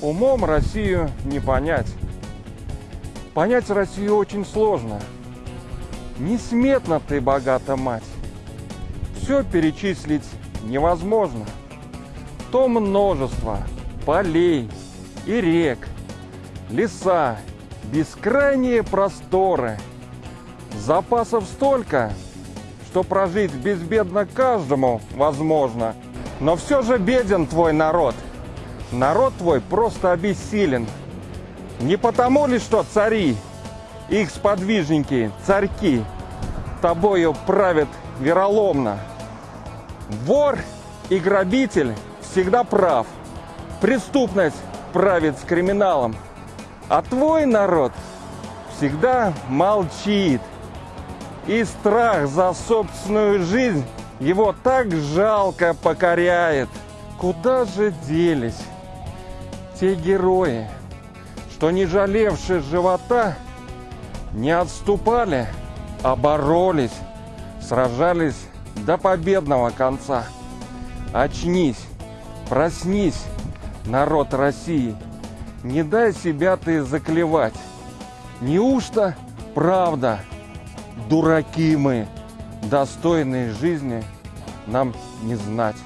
Умом Россию не понять. Понять Россию очень сложно. Несметно ты богата, мать. Все перечислить невозможно. То множество полей и рек, леса, бескрайние просторы. Запасов столько, что прожить безбедно каждому возможно. Но все же беден твой народ. Народ твой просто обессилен. Не потому ли, что цари, их сподвижники, царьки, тобою правят вероломно. Вор и грабитель всегда прав. Преступность правит с криминалом. А твой народ всегда молчит. И страх за собственную жизнь его так жалко покоряет. Куда же делись те герои, что не жалевшие живота, не отступали, а боролись, сражались до победного конца. Очнись, проснись, народ России, не дай себя ты заклевать. Неужто правда, дураки мы, достойной жизни нам не знать.